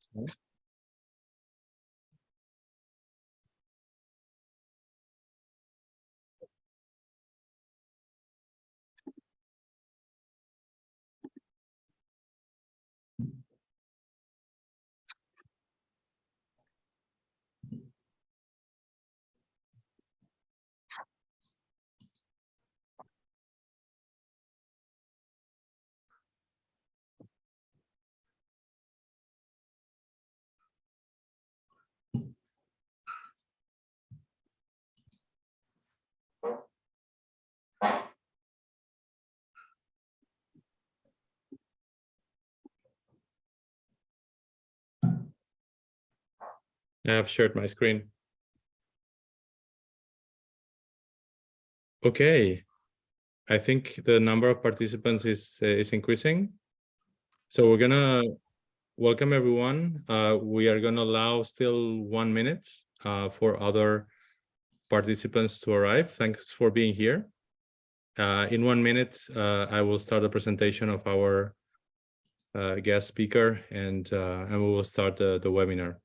Okay. I have shared my screen. Okay, I think the number of participants is uh, is increasing. So we're gonna welcome everyone. Uh, we are gonna allow still one minute uh, for other participants to arrive. Thanks for being here. Uh, in one minute, uh, I will start the presentation of our uh, guest speaker and, and we will start the, the webinar.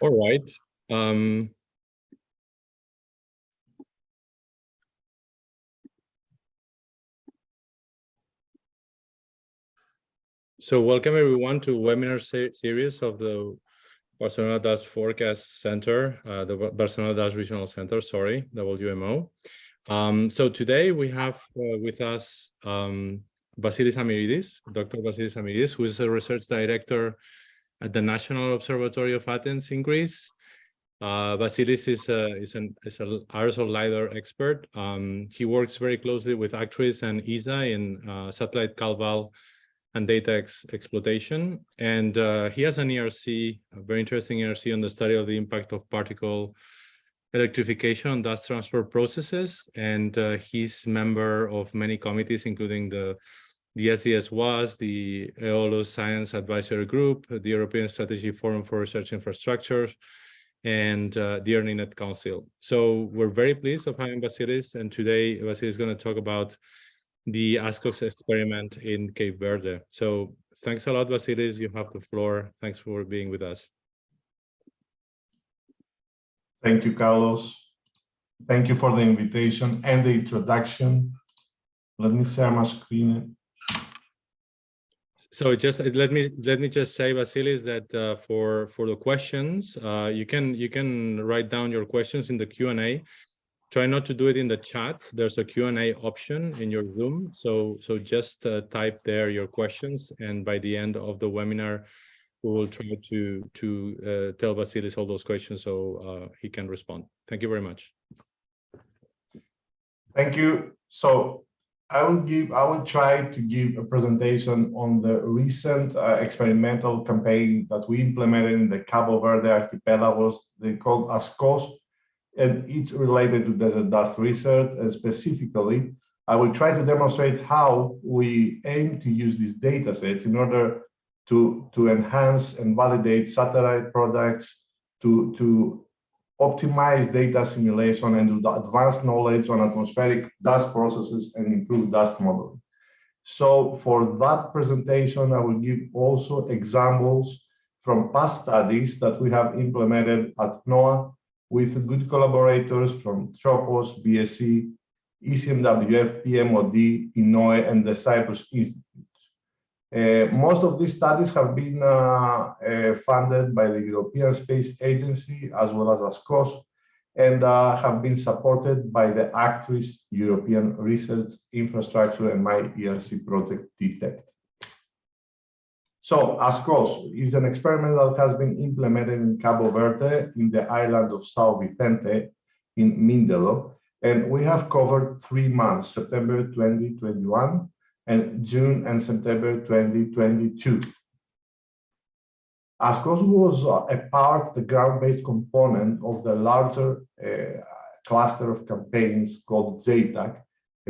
All right. Um, so welcome everyone to webinar se series of the Barcelona Dust Forecast Center, uh, the Barcelona Dust Regional Center, sorry, WMO. Um, so today we have uh, with us um, Vasilis Amiridis, Dr. Vasilis Amiridis, who is a research director at the National Observatory of Athens in Greece. Uh, Vasilis is, a, is, an is an aerosol LiDAR expert. Um, he works very closely with Actris and ESA in uh, satellite CalVal and data ex exploitation. And uh, he has an ERC, a very interesting ERC on the study of the impact of particle electrification on dust transport processes. And uh, he's member of many committees, including the the SDS WAS, the EOLO Science Advisory Group, the European Strategy Forum for Research Infrastructures, and uh, the EARLINET Council. So we're very pleased of having Vasilis, and today Vasilis is going to talk about the ASKOS experiment in Cape Verde. So thanks a lot, Vasilis. You have the floor. Thanks for being with us. Thank you, Carlos. Thank you for the invitation and the introduction. Let me share my screen. So just let me let me just say, Vasilis, that uh, for for the questions, uh, you can you can write down your questions in the Q and A. Try not to do it in the chat. There's a Q and A option in your Zoom. So so just uh, type there your questions, and by the end of the webinar, we will try to to uh, tell Vasilis all those questions so uh, he can respond. Thank you very much. Thank you. So I will give, I will try to give a presentation on the recent uh, experimental campaign that we implemented in the Cabo Verde archipelagos, they called ASKOS, and it's related to desert dust research. And specifically, I will try to demonstrate how we aim to use these data sets in order to, to enhance and validate satellite products, to, to optimize data simulation and do advanced knowledge on atmospheric dust processes and improve dust modeling. So for that presentation, I will give also examples from past studies that we have implemented at NOA with good collaborators from Tropos, BSC, ECMWF, PMOD, INOE, and the Cyprus Institute. Uh, most of these studies have been uh, uh, funded by the European Space Agency as well as ASKOS and have been supported by the Actris European Research Infrastructure and my ERC project DETECT. So ASKOS is an experiment that has been implemented in Cabo Verde in the island of Sao Vicente in Mindelo. And we have covered three months, September 2021 and June and September 2022. ASKOS was uh, a part, the ground-based component of the larger uh, cluster of campaigns called JATAC,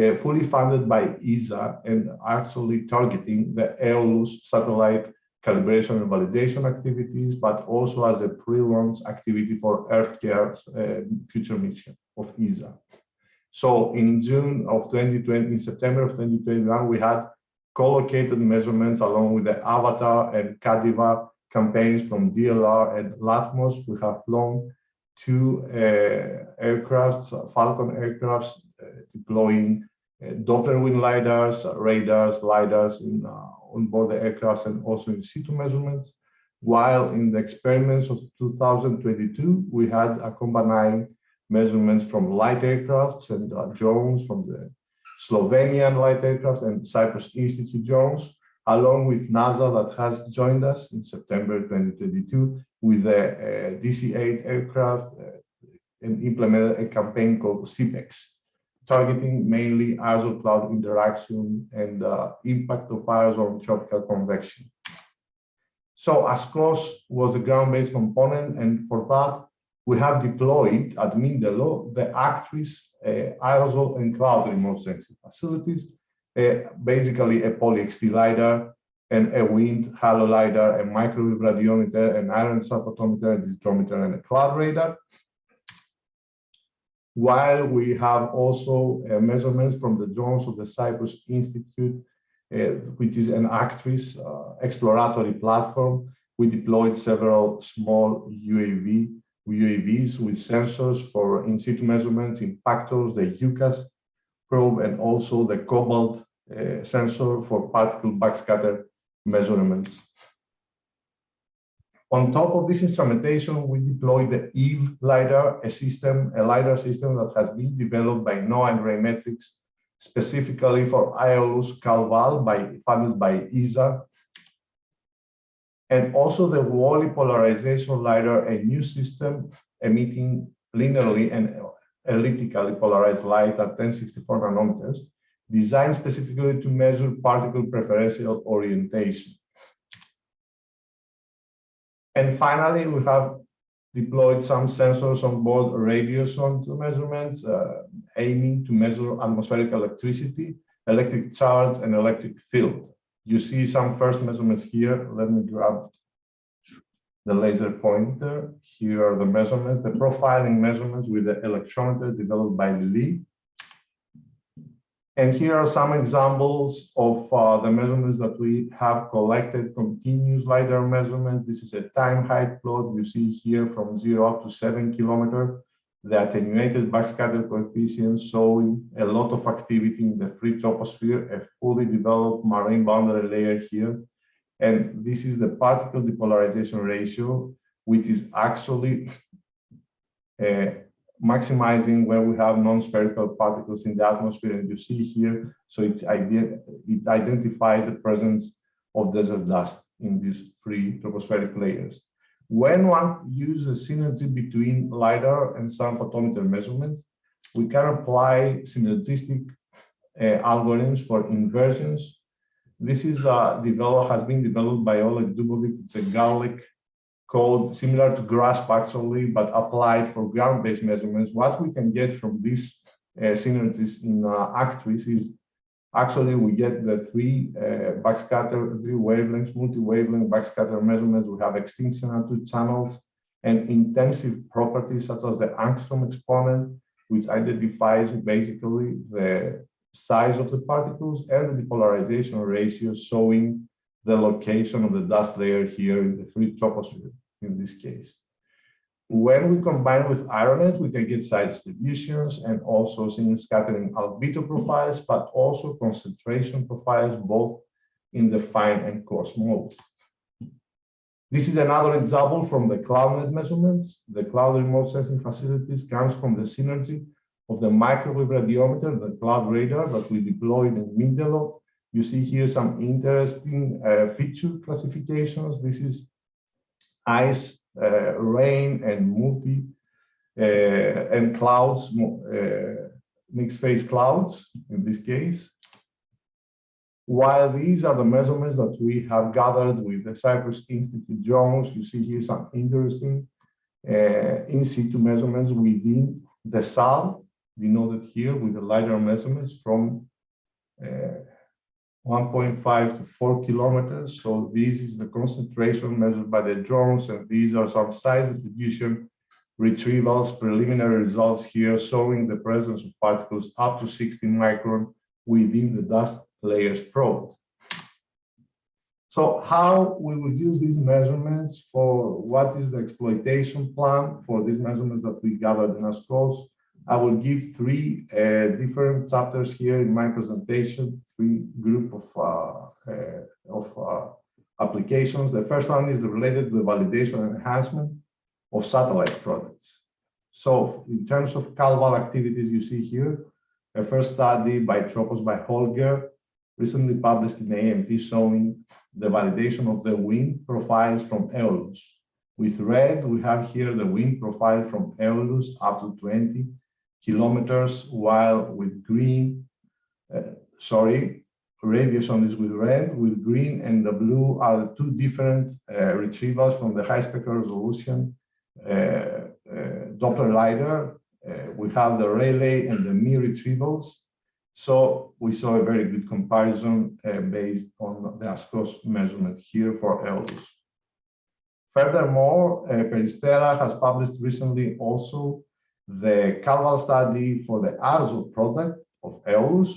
uh, fully funded by ESA and actually targeting the Aeolus satellite calibration and validation activities, but also as a pre-launch activity for EarthCare's uh, future mission of ESA. So in June of 2020, in September of 2021, we had co-located measurements along with the Avatar and CADDIWA campaigns from DLR and Latmos. We have flown two uh, aircrafts, Falcon aircrafts, uh, deploying uh, Doppler wind lidars, radars, lidars in, on board the aircrafts and also in situ measurements. While in the experiments of 2022, we had a combined measurements from light aircrafts and uh, drones from the Slovenian light aircraft and Cyprus Institute drones, along with NASA that has joined us in September 2022 with the uh, DC-8 aircraft uh, and implemented a campaign called CPEX, targeting mainly aerosol cloud interaction and uh, impact of aerosol on tropical convection. So ASKOS was the ground-based component, and for that, we have deployed at Mindelo the Actris uh, aerosol and cloud remote sensing facilities, uh, basically a PollyXT LiDAR and a wind halo LiDAR, a microwave radiometer, an iron photometer, a disdrometer, and a cloud radar. While we have also uh, measurements from the drones of the Cyprus Institute, uh, which is an Actris uh, exploratory platform, we deployed several small UAV UAVs with sensors for in situ measurements, impactors, the UCASS probe, and also the COBALD uh, sensor for particle backscatter measurements. On top of this instrumentation, we deployed the EVE LiDAR, a system, a LiDAR system that has been developed by NOA and Raymetrics specifically for Aeolus Calval by funded by ESA and also the WALL-E polarization LiDAR, a new system emitting linearly and elliptically polarized light at 1064 nanometers, designed specifically to measure particle preferential orientation. And finally, we have deployed some sensors on board radiosonde measurements, uh, aiming to measure atmospheric electricity, electric charge, and electric field. You see some first measurements here. Let me grab the laser pointer. Here are the measurements, the profiling measurements with the electrometer developed by Lee. And here are some examples of uh, the measurements that we have collected, continuous LiDAR measurements. This is a time height plot you see here from zero up to seven kilometer the attenuated backscatter coefficient showing a lot of activity in the free troposphere, a fully developed marine boundary layer here. And this is the particle depolarization ratio, which is actually uh, maximizing where we have non-spherical particles in the atmosphere. And you see here, so it's it identifies the presence of desert dust in these free tropospheric layers. When one uses a synergy between LiDAR and some photometer measurements, we can apply synergistic uh, algorithms for inversions. This is uh, developed, has been developed by Oleg Dubovik. It's a GARRLiC code similar to GRASP actually, but applied for ground-based measurements. What we can get from these uh, synergies in uh, is Actually, we get the three uh, backscatter, three wavelengths, multi-wavelength backscatter measurements. We have extinction on two channels and intensive properties such as the angstrom exponent, which identifies basically the size of the particles and the depolarization ratio showing the location of the dust layer here in the free troposphere in this case. When we combine with AERONET, we can get size distributions and also single scattering albedo profiles, but also concentration profiles, both in the fine and coarse mode. This is another example from the CloudNet measurements. The cloud remote sensing facilities comes from the synergy of the microwave radiometer, the cloud radar that we deployed in Mindelo, You see here some interesting uh, feature classifications. This is ice, rain, and multi uh, and clouds, uh, mixed phase clouds in this case. While these are the measurements that we have gathered with the Cyprus Institute drones, you see here some interesting uh, in situ measurements within the SAL, denoted here with the LiDAR measurements from uh, 1.5 to 4 kilometers. So this is the concentration measured by the drones, and these are some size distribution retrievals, preliminary results here showing the presence of particles up to 60 micron within the dust layers probed. So how we will use these measurements for what is the exploitation plan for these measurements that we gathered in our ASKOS. I will give three uh, different chapters here in my presentation, three group of, uh, uh, of uh, applications. The first one is related to the validation and enhancement of satellite products. So in terms of CalVal activities, you see here, a first study by Tropos by Holger, recently published in AMT showing the validation of the wind profiles from Aeolus. With red, we have here the wind profile from Aeolus up to 20 kilometers, while with green, uh, sorry, radius on this with red, with green and the blue are the two different uh, retrievals from the high spectral resolution uh, uh, Doppler LiDAR. Uh, we have the Rayleigh and the Mie retrievals. So we saw a very good comparison based on the ASKOS measurement here for Aeolus. Furthermore, Peristera has published recently also the CalVal study for the aerosol product of Aeolus.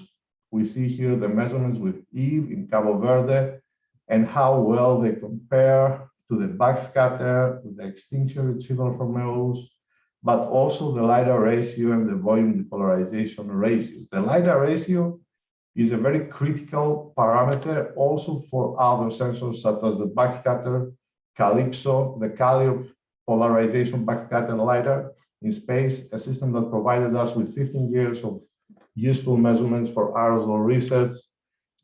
We see here the measurements with Eve in Cabo Verde and how well they compare to the backscatter, to the extinction retrieval from Aeolus, but also the LiDAR ratio and the volume depolarization ratios. The LiDAR ratio is a very critical parameter also for other sensors such as the backscatter, CALIPSO, the CALIOP polarization backscatter LiDAR in space, a system that provided us with 15 years of useful measurements for aerosol research.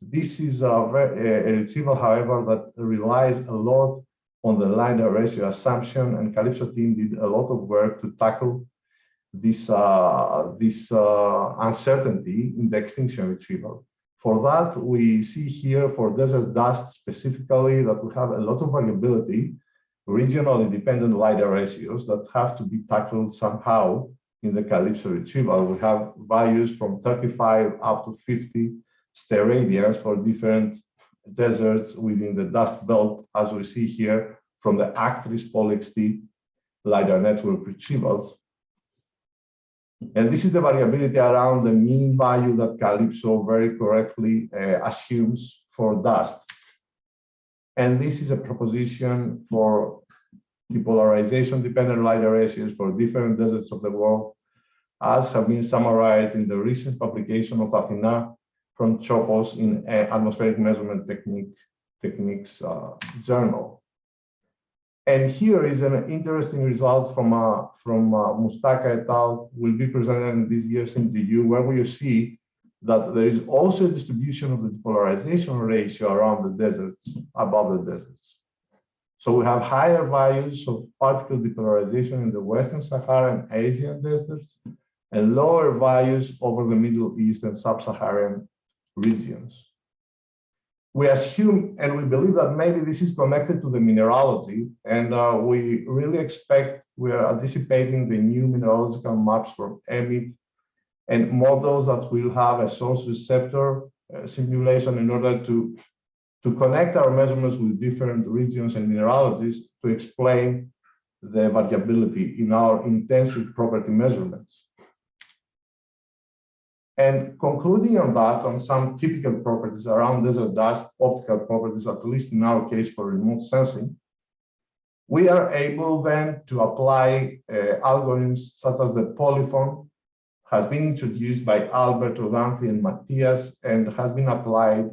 This is a, a retrieval, however, that relies a lot on the LiDAR ratio assumption, and CALIPSO team did a lot of work to tackle this, uh, this uh, uncertainty in the extinction retrieval. For that, we see here for desert dust specifically that we have a lot of variability, regionally dependent LiDAR ratios that have to be tackled somehow in the CALIPSO retrieval. We have values from 35 up to 50 steradians for different deserts within the dust belt, as we see here from the Actris PollyXT LiDAR network retrievals. And this is the variability around the mean value that CALIPSO very correctly uh, assumes for dust. And this is a proposition for depolarization dependent ratios for different deserts of the world, as have been summarized in the recent publication of Athena from Tropos in Atmospheric Measurement Technique, Techniques uh, Journal. And here is an interesting result from uh, from uh, Mustaka et al. will be presented this year in the EU, where we see that there is also a distribution of the depolarization ratio around the deserts, above the deserts. So we have higher values of particle depolarization in the Western Sahara and Asian deserts and lower values over the Middle East and Sub-Saharan regions. We assume and we believe that maybe this is connected to the mineralogy, and uh, we really expect we are anticipating the new mineralogical maps from EMIT and models that will have a source receptor uh, simulation in order to, to connect our measurements with different regions and mineralogies to explain the variability in our intensive property measurements. And concluding on that, on some typical properties around desert dust, optical properties, at least in our case for remote sensing, we are able then to apply uh, algorithms such as the POLIPHON has been introduced by Albert Rodanthi and Matthias and has been applied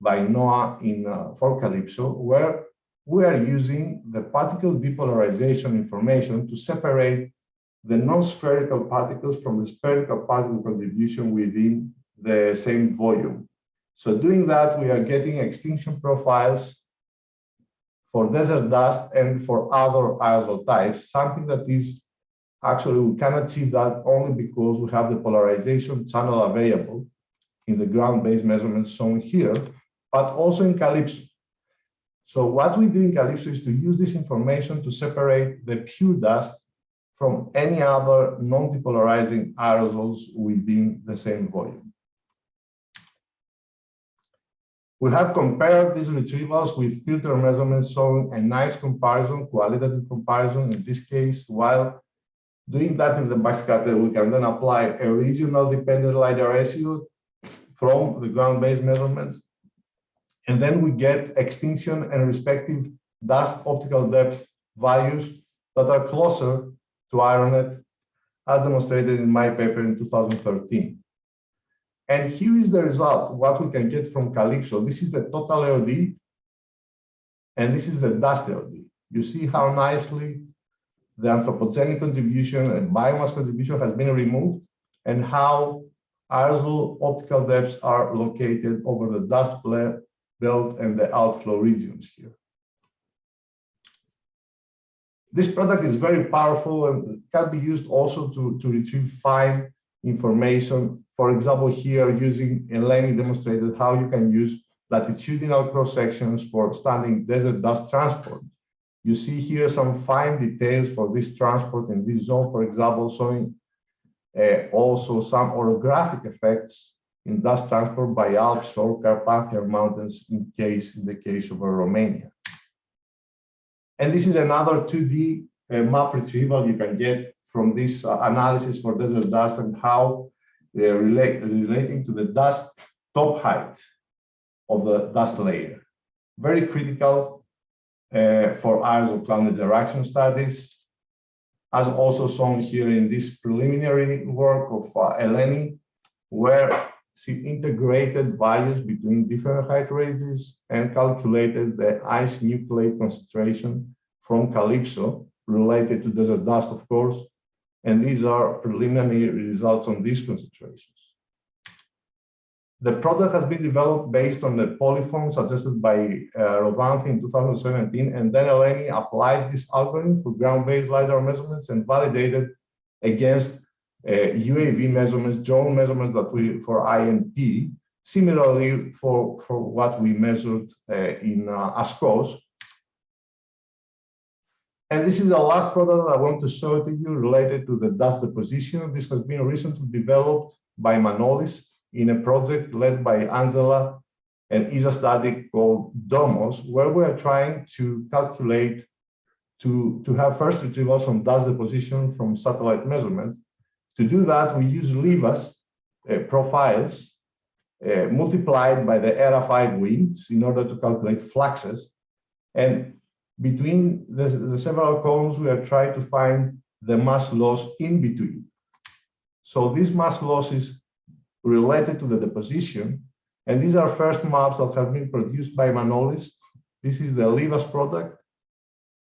by NOA in uh, for CALIPSO, where we are using the particle depolarization information to separate the non-spherical particles from the spherical particle contribution within the same volume. So doing that, we are getting extinction profiles for desert dust and for other aerosol types, something that is actually we can achieve that only because we have the polarization channel available in the ground-based measurements shown here, but also in CALIPSO. So what we do in CALIPSO is to use this information to separate the pure dust from any other non-depolarizing aerosols within the same volume. We have compared these retrievals with filter measurements showing a nice comparison, qualitative comparison in this case, while doing that in the backscatter, we can then apply a regional dependent LiDAR ratio from the ground-based measurements. And then we get extinction and respective dust optical depth values that are closer to AERONET as demonstrated in my paper in 2013. And here is the result, what we can get from CALIPSO. This is the total LD, and this is the dust LD. You see how nicely the anthropogenic contribution and biomass contribution has been removed, and how aerosol optical depths are located over the dust belt and the outflow regions here. This product is very powerful and can be used also to, to retrieve fine information. For example, here using Eleni demonstrated how you can use latitudinal cross sections for standing desert dust transport. You see here some fine details for this transport in this zone, for example, showing uh, also some orographic effects in dust transport by Alps or Carpathian mountains in case in the case of Romania. And this is another 2D uh, map retrieval you can get from this uh, analysis for desert dust and how they're relate, relating to the dust top height of the dust layer. Very critical for aerosol cloud interaction studies, as also shown here in this preliminary work of uh, Eleni, where she integrated values between different height ranges and calculated the ice nucleate concentration from CALIPSO related to desert dust, of course. And these are preliminary results on these concentrations. The product has been developed based on the POLIPHON suggested by uh, Rodanthi in 2017, and then Eleni applied this algorithm for ground-based LiDAR measurements and validated against uh, UAV measurements, drone measurements that we for INP, similarly for, for what we measured uh, in uh, ASKOS. And this is the last product I want to show to you related to the dust deposition. This has been recently developed by Manolis in a project led by Angela and is a study called DOMOS, where we are trying to calculate to, to have first retrievals from dust deposition from satellite measurements to do that, we use LIVAS uh, profiles uh, multiplied by the ERA5 winds in order to calculate fluxes. And between the, the several columns, we are trying to find the mass loss in between. So this mass loss is related to the deposition. And these are first maps that have been produced by Manolis. This is the LIVAS product.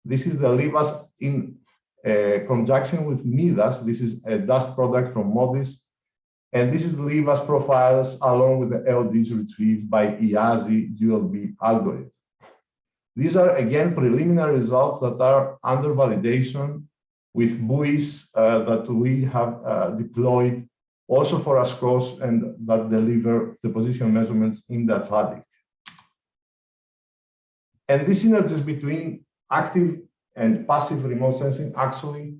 This is the LIVAS in uh, conjunction with MIDAS. This is a dust product from MODIS. And this is LIVAS profiles along with the LDs retrieved by IASI DualB algorithm. These are again preliminary results that are under validation with buoys uh, that we have uh, deployed also for ASKOS and that deliver the position measurements in the Atlantic. And this synergies between active and passive remote sensing actually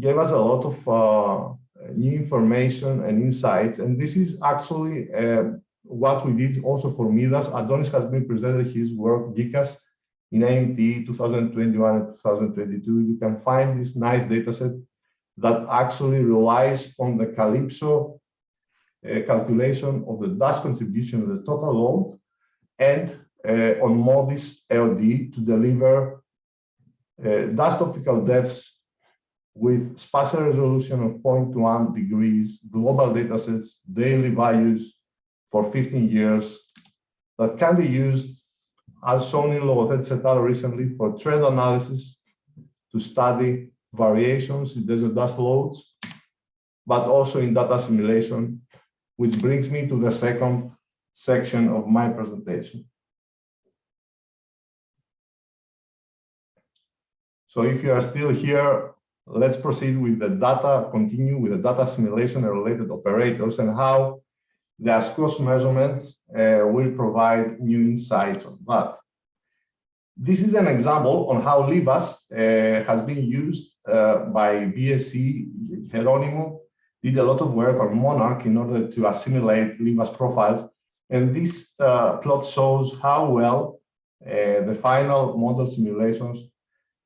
gave us a lot of uh, new information and insights. And this is actually uh, what we did also for MIDAS. Adonis has been presented his work, Gkikas, in AMT 2021 and 2022. You can find this nice data set that actually relies on the CALIPSO uh, calculation of the dust contribution of the total load and uh, on MODIS LD to deliver uh, dust optical depths with spatial resolution of 0.1 degrees, global datasets, daily values for 15 years that can be used as shown in Logothetis et al. recently for trend analysis to study variations in desert dust loads, but also in data assimilation, which brings me to the second section of my presentation. So if you are still here, let's proceed with the data, continue with the data simulation and related operators and how the ASKOS measurements uh, will provide new insights on that. This is an example on how LIVAS uh, has been used by BSC. Geronimo did a lot of work on Monarch in order to assimilate LIVAS profiles. And this uh, plot shows how well uh, the final model simulations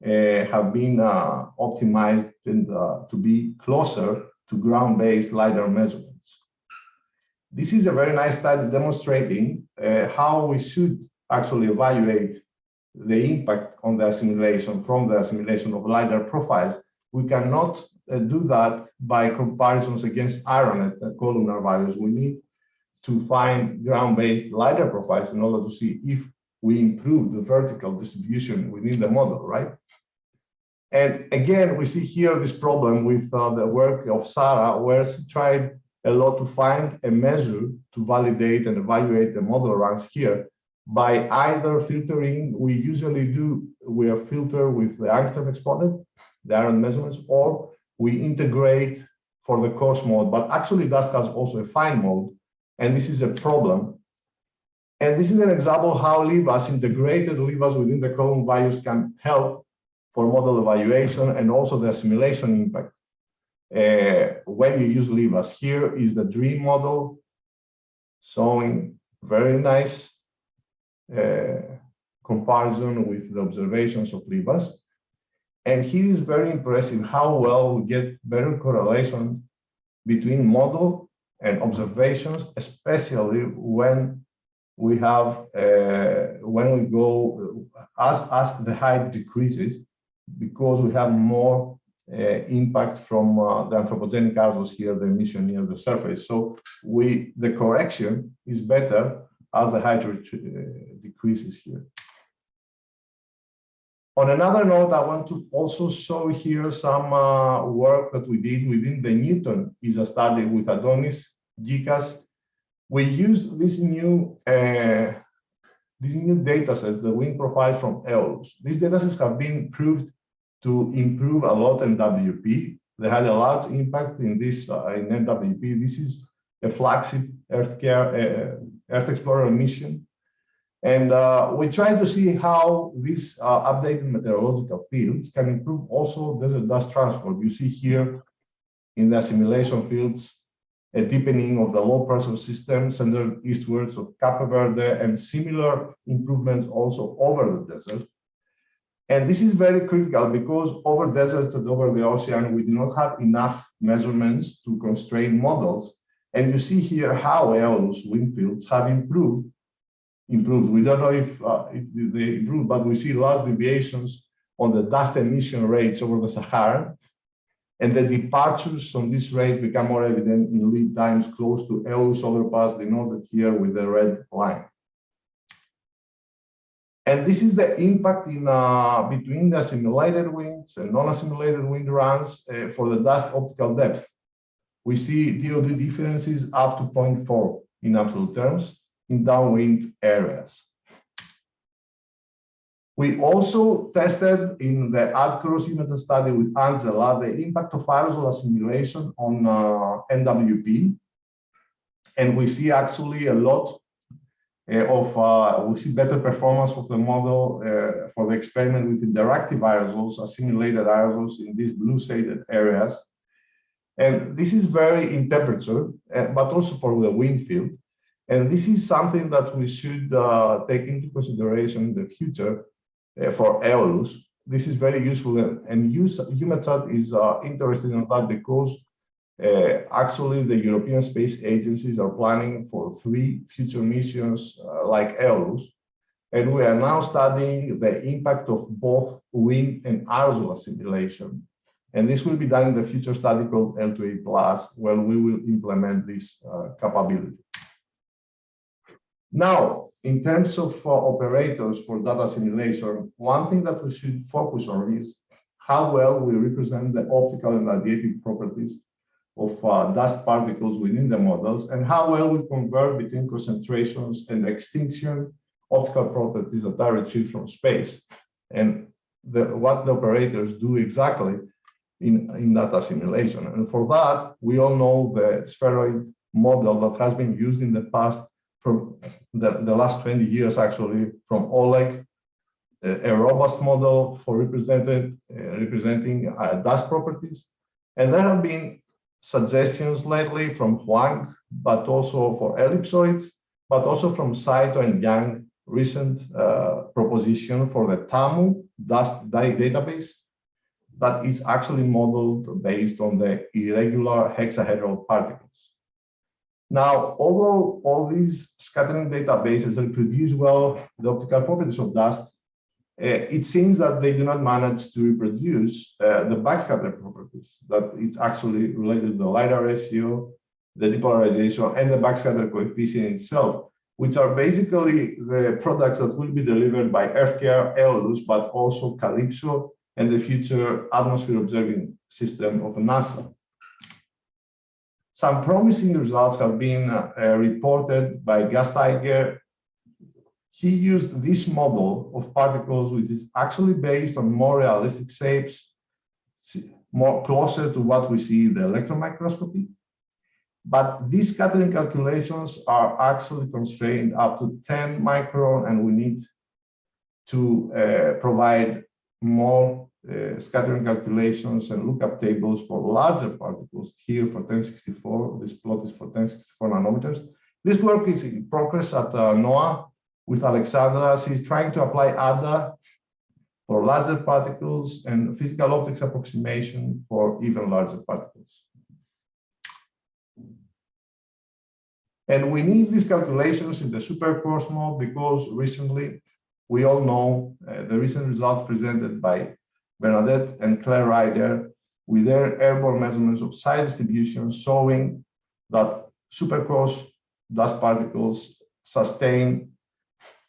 uh, have been uh, optimized and, uh, to be closer to ground-based LiDAR measurements. This is a very nice study demonstrating how we should actually evaluate the impact on the assimilation from the assimilation of LiDAR profiles. We cannot uh, do that by comparisons against AERONET and columnar values. We need to find ground-based LiDAR profiles in order to see if we improve the vertical distribution within the model, right? And again, we see here this problem with uh, the work of Sarah, where she tried a lot to find a measure to validate and evaluate the model ranks here by either filtering, we usually do, we are filtered with the angstrom exponent, the iron measurements, or we integrate for the coarse mode, but actually that has also a fine mode, and this is a problem. And this is an example how LIVAS, integrated LIVAS within the column values can help for model evaluation and also the assimilation impact. Uh, when you use LIVAS, here is the dream model showing very nice uh, comparison with the observations of LIVAS. And here is very impressive how well we get better correlation between model and observations, especially when we have uh, when we go as as the height decreases because we have more uh, impact from uh, the anthropogenic aerosols here, the emission near the surface. So we the correction is better as the height uh, decreases here. On another note, I want to also show here some uh, work that we did within the Newton ESA study with Adonis, Gkikas. We used this new uh, these new data sets, the wind profiles from Aeolus. These data sets have been proved to improve a lot in WP. They had a large impact in this uh, in NWP. This is a flagship Earth, care, uh, Earth Explorer mission. And uh, we try to see how these uh, updated meteorological fields can improve also desert dust transport. You see here in the assimilation fields, a deepening of the low pressure system centered eastwards of Cape Verde and similar improvements also over the desert. And this is very critical because over deserts and over the ocean, we do not have enough measurements to constrain models. And you see here how Aeolus wind fields have improved. Improved. We don't know if, uh, they improved, but we see large deviations on the dust emission rates over the Sahara. And the departures on these rates become more evident in lead times close to Aeolus overpass, denoted here with the red line. And this is the impact in uh, between the assimilated winds and non-assimilated wind runs uh, for the dust optical depth. We see DOD differences up to 0.4 in absolute terms in downwind areas. We also tested in the ADCROS unit study with Angela the impact of aerosol assimilation on uh, NWP. And we see actually a lot uh, of uh, we see better performance of the model uh, for the experiment with interactive aerosols, assimilated aerosols in these blue shaded areas. And this is very in temperature, but also for the wind field. And this is something that we should uh, take into consideration in the future uh, for Aeolus. This is very useful and, and is uh, interested in that because uh, actually, the European space agencies are planning for three future missions uh, like Aeolus, and we are now studying the impact of both wind and aerosol simulation. And this will be done in the future study called L2A Plus, where we will implement this uh, capability. Now, in terms of uh, operators for data simulation, one thing that we should focus on is how well we represent the optical and radiative properties of uh, dust particles within the models and how well we convert between concentrations and extinction optical properties that are retrieved from space and the, what the operators do exactly in, in data simulation. And for that, we all know the spheroid model that has been used in the past from the, the last 20 years, actually, from Oleg, a, a robust model for represented, uh, representing uh, dust properties. And there have been suggestions lately from Huang, but also for ellipsoids, but also from Saito and Yang, recent uh, proposition for the TAMU dust database that is actually modeled based on the irregular hexahedral particles. Now, although all these scattering databases reproduce well the optical properties of dust, uh, it seems that they do not manage to reproduce uh, the backscatter properties that is actually related to the LiDAR ratio, the depolarization, and the backscatter coefficient itself, which are basically the products that will be delivered by EarthCare, Aeolus, but also CALIPSO and the future atmosphere observing system of NASA. Some promising results have been uh, reported by Gasteiger. He used this model of particles, which is actually based on more realistic shapes, more closer to what we see in the electron microscopy. But these scattering calculations are actually constrained up to 10 micron, and we need to uh, provide more uh, scattering calculations and lookup tables for larger particles here for 1064. This plot is for 1064 nanometers. This work is in progress at uh, NOA with Alexandra. She's trying to apply ADDA for larger particles and physical optics approximation for even larger particles. And we need these calculations in the supercoarse mode because recently we all know uh, the recent results presented by Bernadette and Claire Ryder with their airborne measurements of size distribution showing that supercoarse dust particles sustain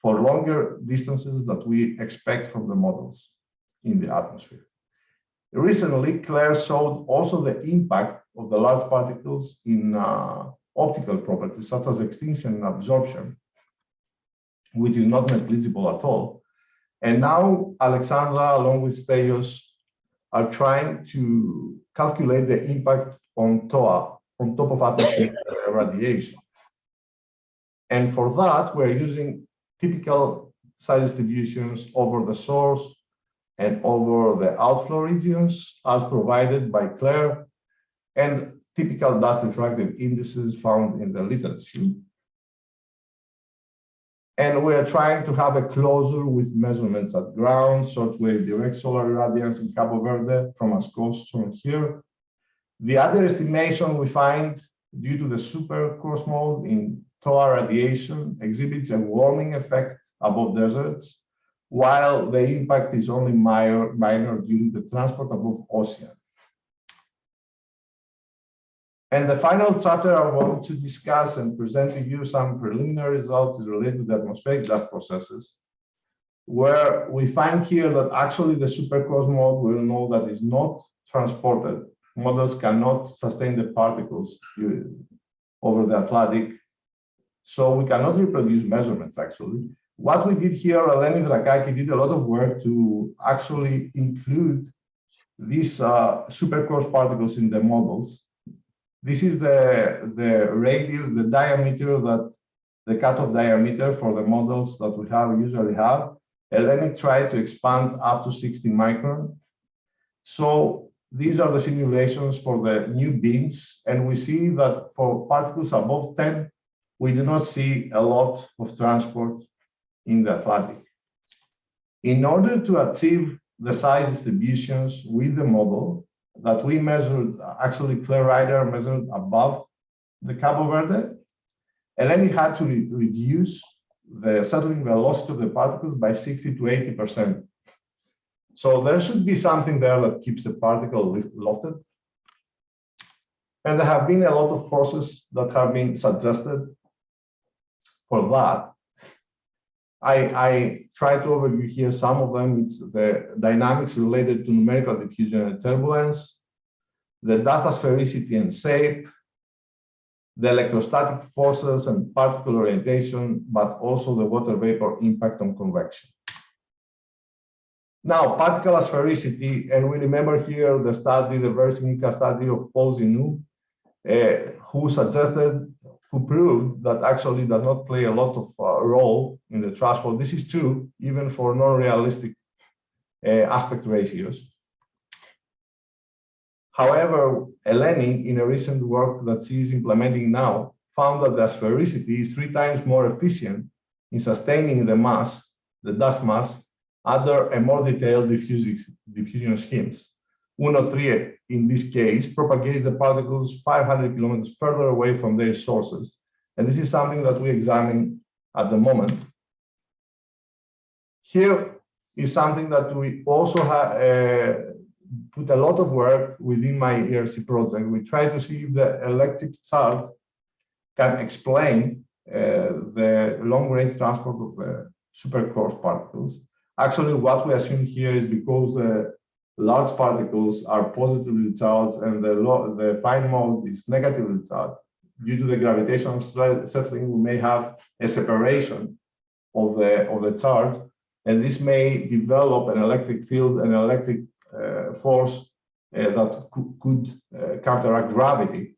for longer distances that we expect from the models in the atmosphere. Recently, Claire showed also the impact of the large particles in uh, optical properties such as extinction and absorption, which is not negligible at all. And now Alexandra, along with Stelios, are trying to calculate the impact on TOA, on top of atmospheric radiation. And for that, we're using typical size distributions over the source and over the outflow regions as provided by Claire. And typical dust refractive indices found in the literature. And we are trying to have a closure with measurements at ground, shortwave direct solar irradiance in Cabo Verde from ASKOS shown here. The other estimation we find due to the super mode in TOA radiation exhibits a warming effect above deserts, while the impact is only minor, minor during the transport above ocean. And the final chapter I want to discuss and present to you some preliminary results related to the atmospheric dust processes, where we find here that actually the supercoarse mode will know that is not transported. Models cannot sustain the particles over the Atlantic. So we cannot reproduce measurements actually. What we did here, Eleni Drakaki did a lot of work to actually include these uh, supercoarse particles in the models this is the, the radius, the diameter that the cutoff diameter for the models that we have usually have. It tried to expand up to 60 micron. So these are the simulations for the new beams. And we see that for particles above 10, we do not see a lot of transport in the Atlantic. In order to achieve the size distributions with the model, that we measured, actually Claire Ryder measured above the Cabo Verde, and then he had to re reduce the settling velocity of the particles by 60 to 80%. So there should be something there that keeps the particle lofted. And there have been a lot of processes that have been suggested for that. I, I try to overview here some of them. It's the dynamics related to numerical diffusion and turbulence, the dust asphericity and shape, the electrostatic forces and particle orientation, but also the water vapor impact on convection. Now, particle asphericity, and we remember here the study, the very Versinica study of Paul Zinou, uh, who suggested, who proved that actually does not play a lot of uh, role in the transport. This is true even for non-realistic uh, aspect ratios. However, Eleni, in a recent work that she is implementing now, found that the asphericity is three times more efficient in sustaining the mass, the dust mass, under a more detailed diffusion schemes. UNO3, in this case, propagates the particles 500 kilometers further away from their sources. And this is something that we examine at the moment. Here is something that we also have uh, put a lot of work within my ERC project. We try to see if the electric charge can explain uh, the long-range transport of the supercoarse particles. Actually, what we assume here is because the large particles are positively charged and the, the fine mode is negatively charged. Due to the gravitational settling, we may have a separation of the, of the charge, and this may develop an electric field, an electric uh, force uh, that could uh, counteract gravity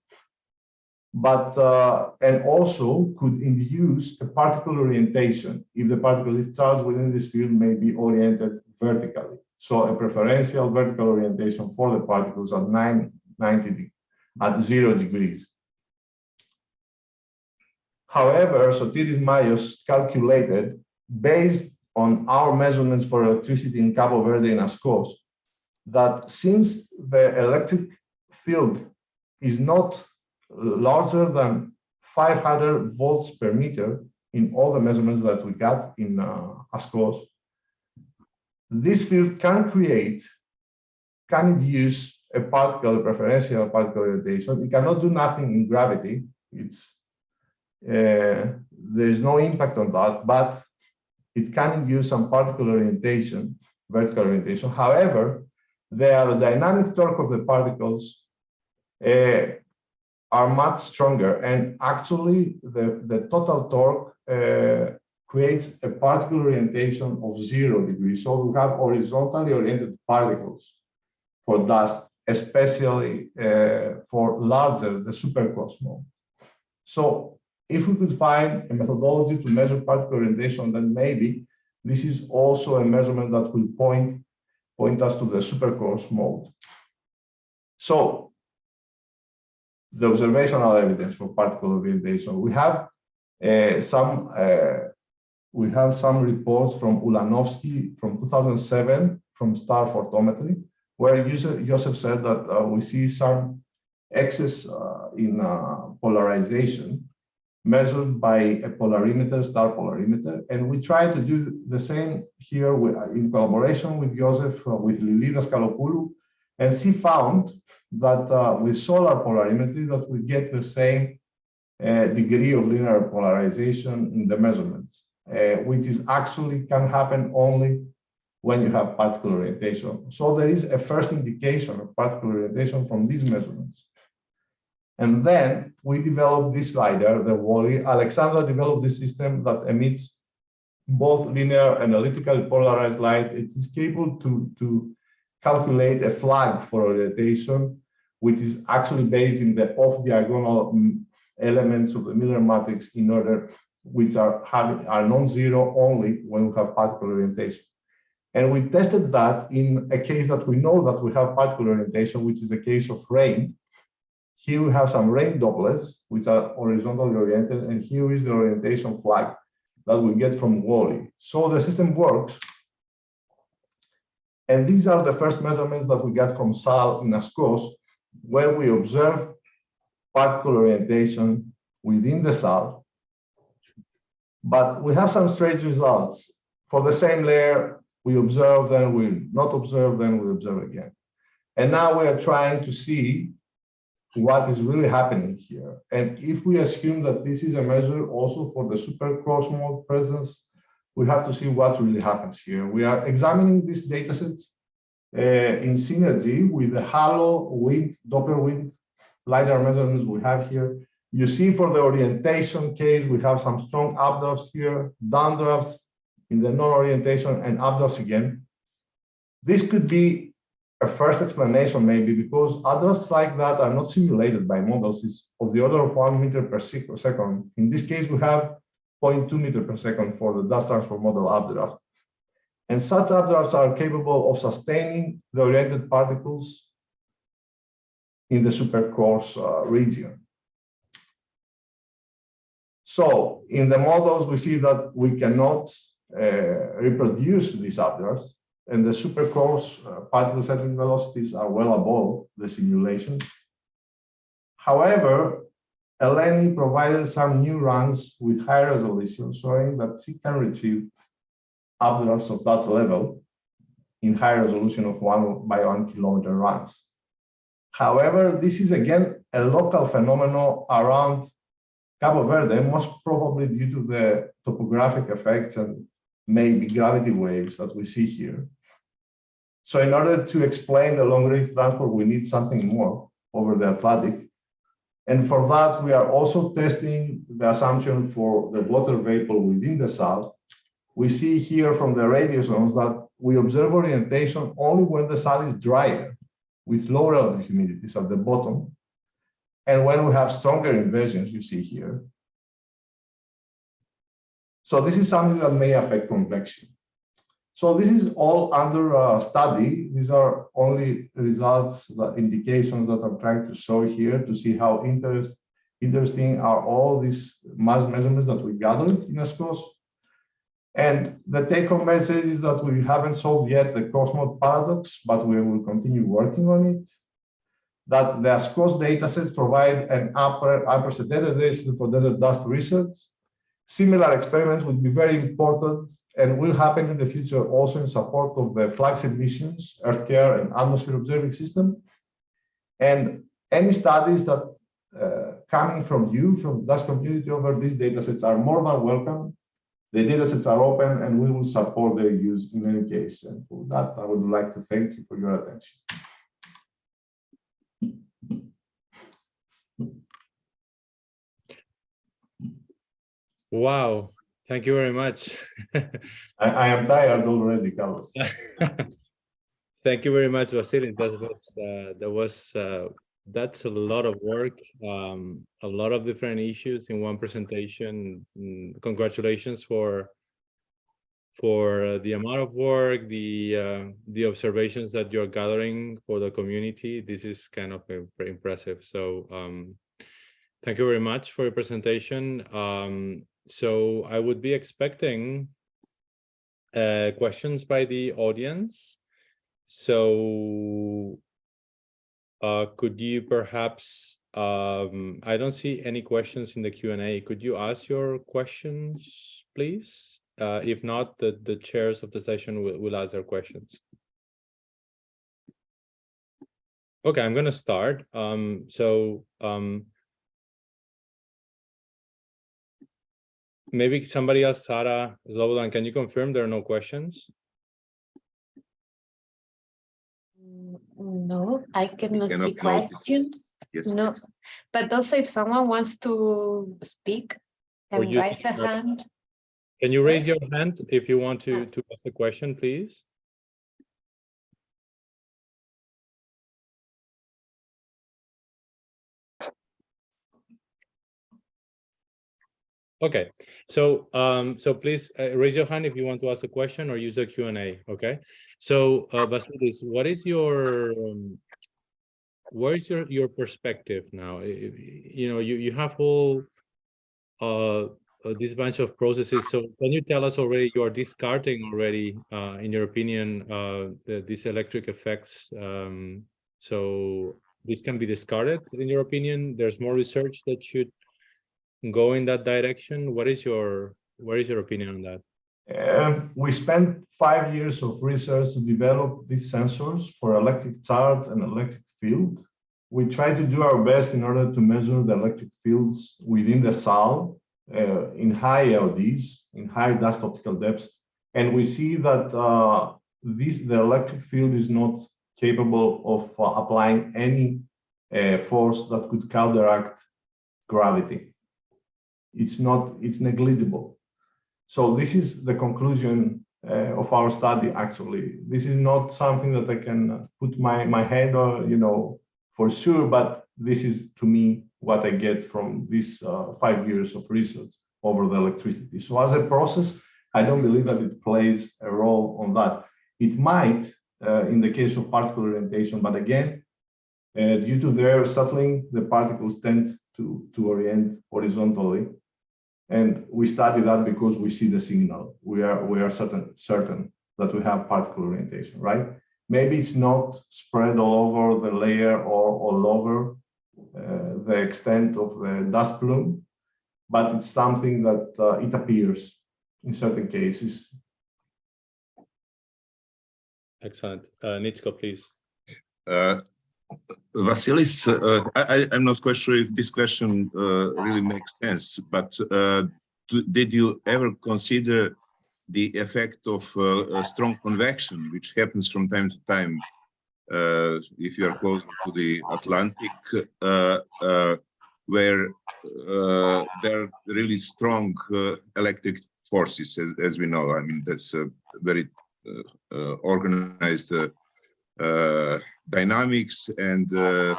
but uh, and also could induce a particle orientation if the particle is charged within this field may be oriented vertically. So a preferential vertical orientation for the particles at 9, 90 at zero degrees. However, Sotiris Mallios calculated based on our measurements for electricity in Cabo Verde and ASKOS that since the electric field is not larger than 500 volts per meter in all the measurements that we got in uh, ASKOS. This field can create, can induce a particle, a preferential particle orientation. It cannot do nothing in gravity. It's uh, there is no impact on that, but it can induce some particle orientation, vertical orientation. However, the aerodynamic torque of the particles uh, are much stronger. And actually, the, the total torque uh, creates a particle orientation of zero degrees. So we have horizontally oriented particles for dust, especially uh, for larger, the supercoarse mode. So if we could find a methodology to measure particle orientation, then maybe this is also a measurement that will point, point us to the supercoarse mode. So the observational evidence for particle orientation. We have uh, some uh, we have some reports from Ulanowski from 2007 from star photometry, where Joseph said that uh, we see some excess uh, in uh, polarization measured by a polarimeter, star polarimeter. And we try to do the same here with, in collaboration with Joseph, uh, with Lili Daskalopoulou, and she found that uh, with solar polarimetry that we get the same uh, degree of linear polarization in the measurements, uh, which is actually can happen only when you have particle orientation. So there is a first indication of particle orientation from these measurements. And then we developed this LiDAR, the WALL-E. Alexandra developed this system that emits both linear and elliptically polarized light. It is capable to, to calculate a flag for orientation, which is actually based in the off-diagonal mm, elements of the Mueller matrix in order which are having are non-zero only when we have particle orientation. And we tested that in a case that we know that we have particle orientation, which is the case of rain. Here we have some rain Dopplers, which are horizontally oriented, and here is the orientation flag that we get from WALL-E. So the system works and these are the first measurements that we get from SAL in ASKOS, where we observe particle orientation within the SAL. But we have some strange results. For the same layer, we observe, then we not observe, then we observe again. And now we are trying to see what is really happening here. And if we assume that this is a measure also for the supercoarse mode presence we have to see what really happens here. We are examining these data sets uh, in synergy with the halo wind, Doppler wind LiDAR measurements we have here. You see for the orientation case, we have some strong updrafts here, downdrafts in the non-orientation and updrafts again. This could be a first explanation maybe because updrafts like that are not simulated by models. It's of the order of one meter per second. In this case, we have 0.2 meter per second for the dust transfer model updraft. And such updrafts are capable of sustaining the oriented particles in the supercoarse uh, region. So in the models, we see that we cannot uh, reproduce these updrafts, and the supercoarse uh, particle settling velocities are well above the simulations. However, Eleni provided some new runs with high resolution, showing that she can retrieve updrafts of that level in high resolution of one by one kilometer runs. However, this is again a local phenomenon around Cabo Verde, most probably due to the topographic effects and maybe gravity waves that we see here. So in order to explain the long range transport, we need something more over the Atlantic. And for that, we are also testing the assumption for the water vapor within the SAL. We see here from the radiosondes that we observe orientation only when the SAL is drier, with lower humidities at the bottom. And when we have stronger inversions, you see here. So this is something that may affect convection. So this is all under uh, study. These are only results, the indications that I'm trying to show here to see how interest, interesting are all these mass measurements that we gathered in ASKOS. And the take-home message is that we haven't solved yet the coarse-mode paradox, but we will continue working on it. That the ASKOS datasets provide an upper unprecedented data for desert dust research. Similar experiments would be very important and will happen in the future also in support of the flagship missions, EarthCare and Atmosphere Observing System. And any studies that uh, coming from you, from dust community over these datasets are more than welcome. The datasets are open and we will support their use in any case. And for that, I would like to thank you for your attention. Wow, thank you very much. I, I, am tired already, Carlos. thank you very much, Vasilis. That was uh, that was uh, that's a lot of work, um, a lot of different issues in one presentation. Mm, congratulations for for the amount of work, the uh, the observations that you're gathering for the community. This is kind of impressive. So um, thank you very much for your presentation. Um, so I would be expecting uh, questions by the audience. So uh, could you perhaps, um, I don't see any questions in the Q&A. Could you ask your questions, please? Uh, if not, the, the chairs of the session will, will ask their questions. Okay, I'm going to start. Um, so um, maybe somebody else, Sarah Slobodan, can you confirm there are no questions? No, I cannot can see upload questions. Yes. No, but also if someone wants to speak, can you raise the hand. Can you raise your hand if you want to, ah. to ask a question, please? Okay, so um, so please uh, raise your hand if you want to ask a question or use a Q&A, okay? So uh, Vasilis, what is your, um, where is your, your perspective now? You know, you, you have all uh, uh, this bunch of processes. So can you tell us already, you are discarding already, uh, in your opinion, uh, the, these electric effects. Um, so this can be discarded in your opinion. There's more research that should go in that direction. What is your, what is your opinion on that? Um, we spent five years of research to develop these sensors for electric charge and electric field. We try to do our best in order to measure the electric fields within the SAL uh, in high LDs, in high dust optical depths. And we see that uh, this the electric field is not capable of uh, applying any uh, force that could counteract gravity. It's not, it's negligible. So this is the conclusion uh, of our study, actually. This is not something that I can put my, my head or, you know, for sure, but this is to me what I get from these uh, five years of research over the electricity. So as a process, I don't believe that it plays a role on that. It might uh, in the case of particle orientation, but again, uh, due to their settling, the particles tend to, to orient horizontally. And we study that because we see the signal. We are we are certain certain that we have particle orientation, right? Maybe it's not spread all over the layer or all over uh, the extent of the dust plume, but it's something that uh, it appears in certain cases. Excellent. Uh, Nitsko, please. Uh, Vasilis, uh, I, I'm not quite sure if this question uh, really makes sense, but uh, did you ever consider the effect of uh, a strong convection, which happens from time to time uh, if you are close to the Atlantic, uh, where there are really strong electric forces, as, as we know. I mean, that's a very organized uh, dynamics and uh,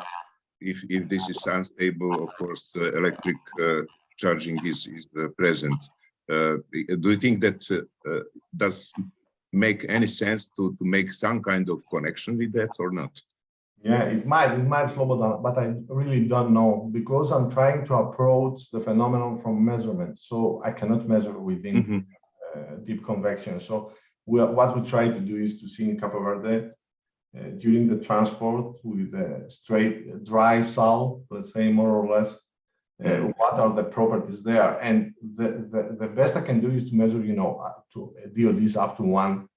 if if this is unstable of course uh, electric uh, charging is is uh, present uh, do you think that does make any sense to to make some kind of connection with that or not Yeah, it might, it might slow down, but I really don't know because I'm trying to approach the phenomenon from measurement. So I cannot measure within Mhm. uh, deep convection. So we are, what we try to do is to see in Cape Verde during the transport with a straight dry SAL, let's say more or less, uh, what are the properties there? And the, the, the best I can do is to measure, you know, up to DODs up to one,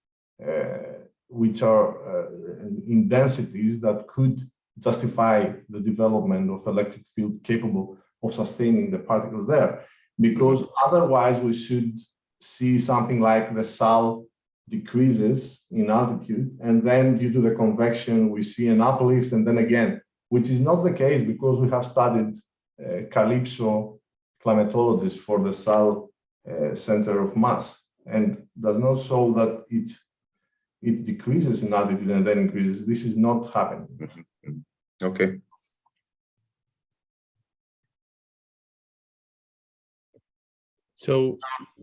uh, which are uh, in densities that could justify the development of electric field capable of sustaining the particles there. Because otherwise we should see something like the SAL decreases in altitude, and then due to the convection, we see an uplift, and then again, which is not the case because we have studied uh, CALIPSO climatologists for the SAL uh, center of mass, and does not show that it it decreases in altitude and then increases. This is not happening. okay So wh-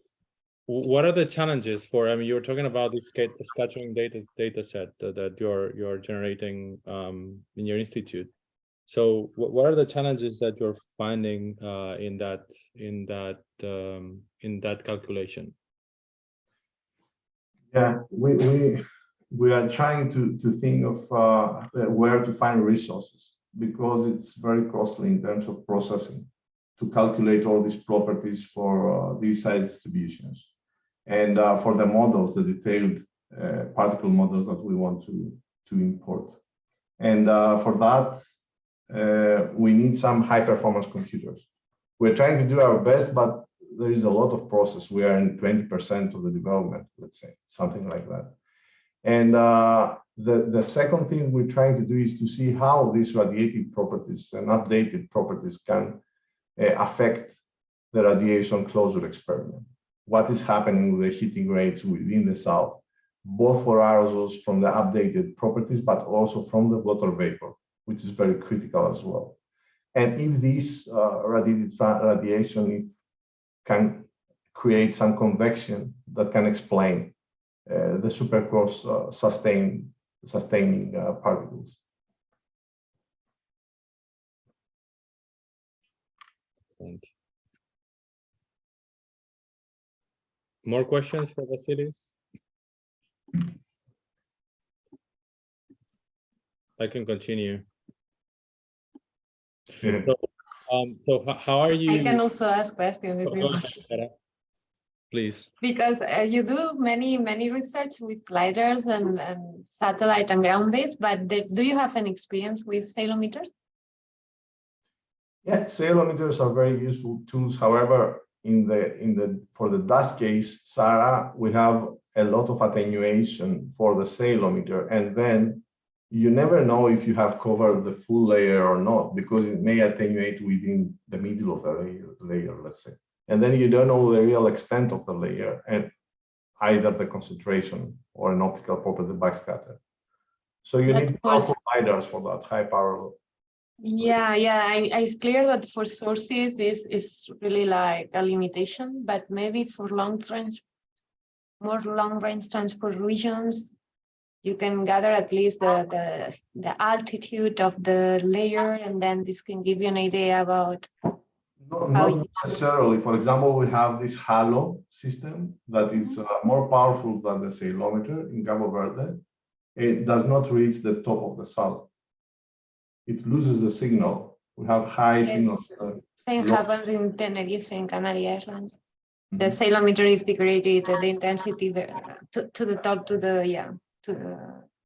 what are the challenges for, I mean, you were talking about this scat- scattering data data set that, that you're you're generating um, in your institute. So what, what are the challenges that you're finding uh, in that in that um, in that calculation? Yeah, we we we are trying to to think of uh, where to find resources because it's very costly in terms of processing to calculate all these properties for uh, these size distributions and uh, for the models, the detailed uh, particle models that we want to to import. And uh, for that, uh, we need some high performance computers. We're trying to do our best, but there is a lot of process. We are in 20% of the development, let's say, something like that. And uh, the, the second thing we're trying to do is to see how these radiative properties and updated properties can uh, affect the radiation closure experiment. What is happening with the heating rates within the SAL, both for aerosols from the updated properties, but also from the water vapor, which is very critical as well. And if this uh, radiation can create some convection that can explain uh, the supercoarse uh, sustain, sustaining uh, particles. Excellent. More questions for Vasilis? I can continue. Yeah. Um, so how are you? I can also ask questions if you want. Please. Because uh, you do many, many research with lidars and, and satellite and ground based, but the- do you have an experience with ceilometers? Yeah, ceilometers are very useful tools. However, in the in the for the dust case, Sarah, we have a lot of attenuation for the ceilometer. And then you never know if you have covered the full layer or not, because it may attenuate within the middle of the layer, layer, let's say. And then you don't know the real extent of the layer and either the concentration or an optical property backscatter. So you But need powerful lidars for that high power. Yeah, yeah, I, I- it's clear that for sources, this is really like a limitation, but maybe for long trans. More long range transport regions. You can gather at least the, the, the altitude of the layer and then this can give you an idea about. No, not necessarily. For example, we have this halo system that is uh, more powerful than the ceilometer in Cabo Verde. It does not reach the top of the SAL. It loses the signal. We have high signals. Yes. uh, Same Lo- happens in Tenerife and Canary Islands. The Mhm. ceilometer is degraded, the intensity to, to the top, to the, yeah, to the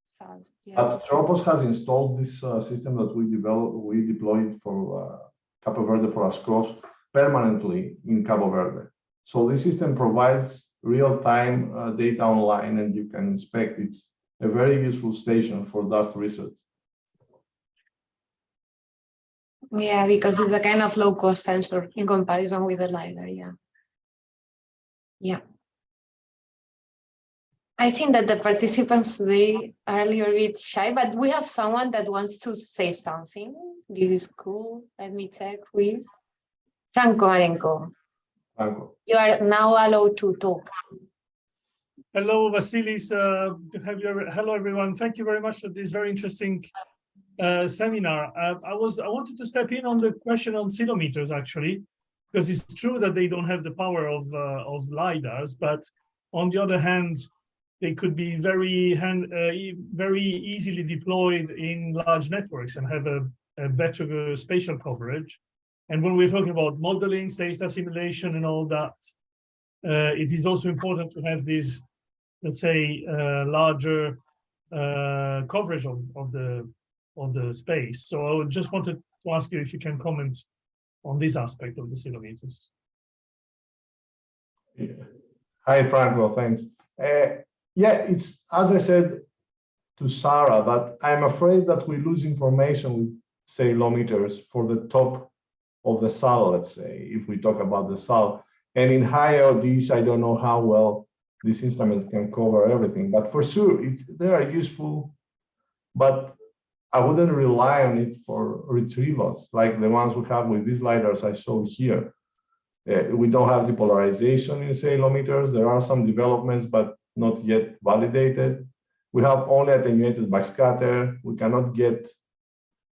SAL. Yeah. But Tropos has installed this uh, system that we developed, we deployed for uh, Cabo Verde for ASKOS permanently in Cabo Verde. So this system provides real-time uh, data online and you can inspect. It's a very useful station for dust research. Yeah, because it's a kind of low cost sensor in comparison with the LiDAR, yeah. Yeah. I think that the participants today are a little bit shy, but we have someone that wants to say something. This is cool. Let me check who is. Franco Marenko, Franco. you are now allowed to talk. Hello, Vasilis. Uh, to have you. Hello, everyone. Thank you very much for this very interesting uh, seminar. Uh, I was I wanted to step in on the question on ceilometers actually, because it's true that they don't have the power of uh, of lidars, but on the other hand, they could be very hand uh, very easily deployed in large networks and have a, a better uh, spatial coverage. And when we're talking about modeling, data simulation, and all that, it is also important to have these let's say, larger coverage of, of the of the space. So I just wanted to ask you if you can comment on this aspect of the ceilometers. Yeah. Hi, Franco, thanks. Uh, yeah, it's as I said to Sarah, that I'm afraid that we lose information with ceilometers for the top of the SAL, let's say, if we talk about the SAL. And in high LDs, I don't know how well this instrument can cover everything, but for sure, it's, they are useful, but I wouldn't rely on it for retrievals like the ones we have with these lidars I show here. Uh, we don't have depolarization in ceilometers. There are some developments, but not yet validated. We have only attenuated backscatter. We cannot get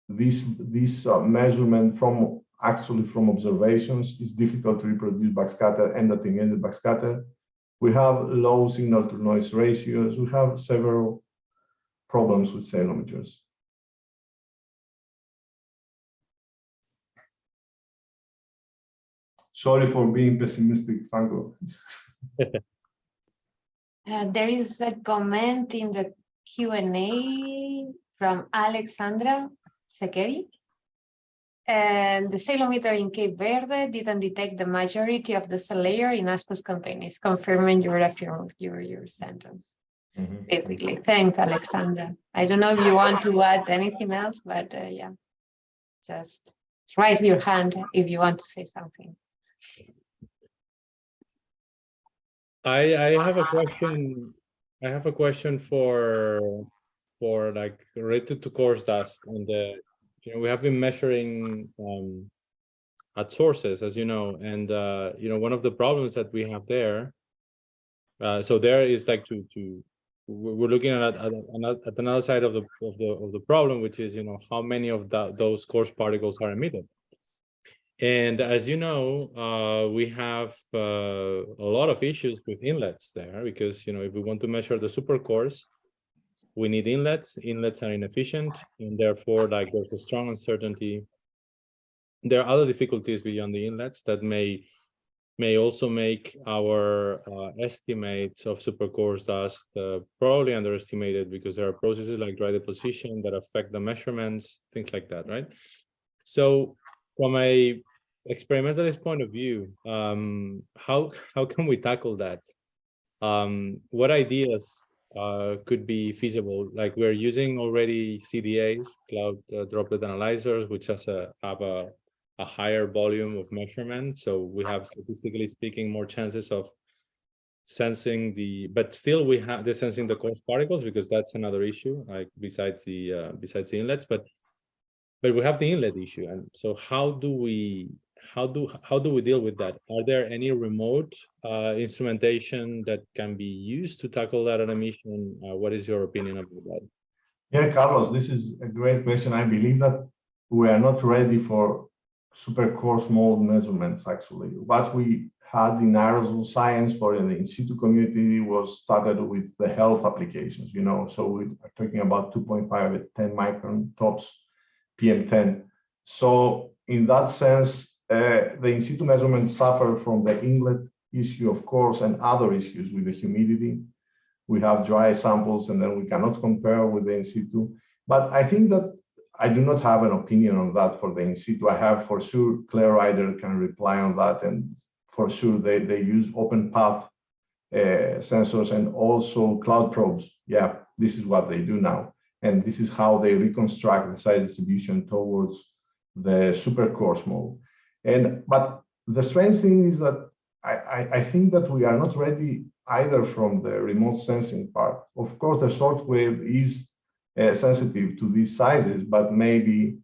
this, this uh, measurement from actually from observations. It's difficult to reproduce backscatter and attenuated backscatter. We have low signal to noise ratios. We have several problems with ceilometers. Sorry for being pessimistic, Franco. Uh, there is a comment in the Q and A from Alexandra Tsekeri. And the ceilometer in Cape Verde didn't detect the majority of the SAL layer in ASKOS containers, confirming your affirm your your sentence. Basically, thanks, Alexandra. I don't know if you want to add anything else, but uh, yeah. Just raise your hand if you want to say something. I, I have a question. I have a question for, for like related to coarse dust and the, you know, we have been measuring um, at sources, as you know, and uh, you know, one of the problems that we have there. Uh, so there is like to, to, we're looking at, at, at another side of the, of the, of the problem, which is, you know, how many of that, those coarse particles are emitted. And as you know, uh, we have uh, a lot of issues with inlets there because, you know, if we want to measure the supercoarse, we need inlets. Inlets are inefficient and therefore like there's a strong uncertainty. There are other difficulties beyond the inlets that may may also make our uh, estimates of supercoarse dust uh, probably underestimated because there are processes like dry deposition that affect the measurements, things like that, right? So from a experimentalist point of view, um, how how can we tackle that? um, what ideas uh, could be feasible? Like we're using already CDAs, cloud uh, droplet analyzers, which has a have a, a higher volume of measurement. So we have statistically speaking more chances of sensing the, but still we have the sensing the coarse particles because that's another issue, like besides the uh, besides the inlets, but but we have the inlet issue. And so how do we how do how do we deal with that? Are there any remote uh, instrumentation that can be used to tackle that emission? Uh, what is your opinion about that? Yeah, Carlos, this is a great question. I believe that we are not ready for super coarse mode measurements, actually. What we had in aerosol science for in the in situ community was started with the health applications, you know, so we are talking about 2.5 at 10 micron tops PM10. So in that sense, uh, the in situ measurements suffer from the inlet issue, of course, and other issues with the humidity. We have dry samples and then we cannot compare with the in situ. But I think that I do not have an opinion on that for the in situ. I have for sure Claire Ryder can reply on that and for sure they, they use open path uh, sensors and also cloud probes. Yeah, this is what they do now. And this is how they reconstruct the size distribution towards the super coarse mode. And but the strange thing is that I, I, I, think that we are not ready either from the remote sensing part. Of course, the short wave is uh, sensitive to these sizes, but maybe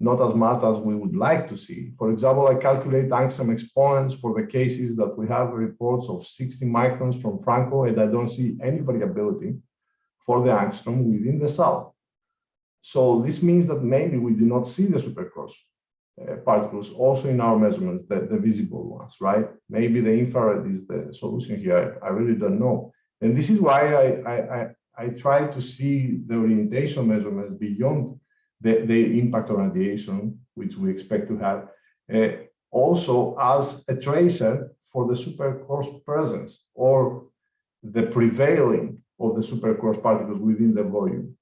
not as much as we would like to see. For example, I calculate angstrom exponents for the cases that we have reports of 60 microns from Franco, and I don't see any variability for the angstrom within the SAL. So this means that maybe we do not see the supercoarse uh, particles also in our measurements, the, the visible ones, right? Maybe the infrared is the solution here. I, I really don't know. And this is why I, I, I, I try to see the orientation measurements beyond the, the impact on radiation, which we expect to have, uh, also as a tracer for the supercoarse presence or the prevailing of the supercoarse particles within the volume.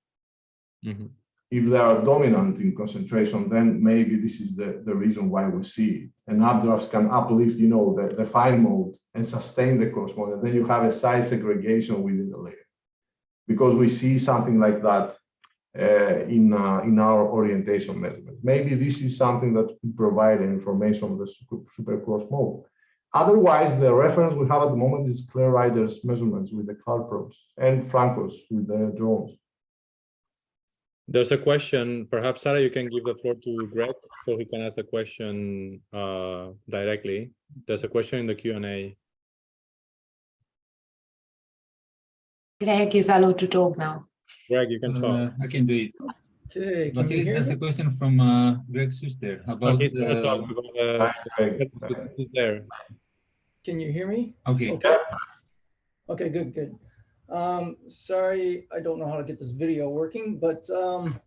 Mm -hmm. If they are dominant in concentration, then maybe this is the, the reason why we see it. And updrafts can uplift, you know, the, the fine mode and sustain the coarse mode. And then you have a size segregation within the layer. Because we see something like that uh, in, uh, in our orientation measurement. Maybe this is something that could provide information on the super, super coarse mode. Otherwise, the reference we have at the moment is Claire Ryder's measurements with the cloud probes and Franco's with the drones. There's a question, perhaps Sarah, you can give the floor to Greg so he can ask the question uh, directly. There's a question in the Q&A. Greg is allowed to talk now. Greg, you can talk. Uh, I can do it. Okay, can you Vasilis, hear there's a question from uh, Greg Schuster about he's gonna uh, talk because, uh, Greg. he's- he's there. Can you hear me? okay. Okay. Okay, good, good. Um, sorry, I don't know how to get this video working, but um,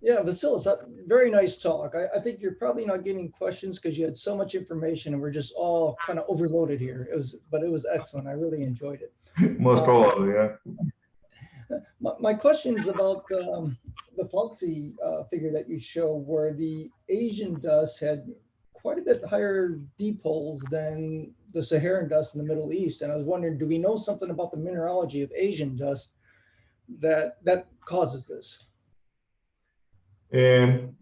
yeah, Vasilis, very nice talk. I, I think you're probably not getting questions because you had so much information and we're just all kind of overloaded here. It was, but it was excellent. I really enjoyed it. Most probably, yeah. My, my question is about um, the FOGSI uh, figure that you show where the Asian dust had quite a bit higher dipoles than the Saharan dust in the Middle East. And I was wondering, do we know something about the mineralogy of Asian dust that that causes this? Um,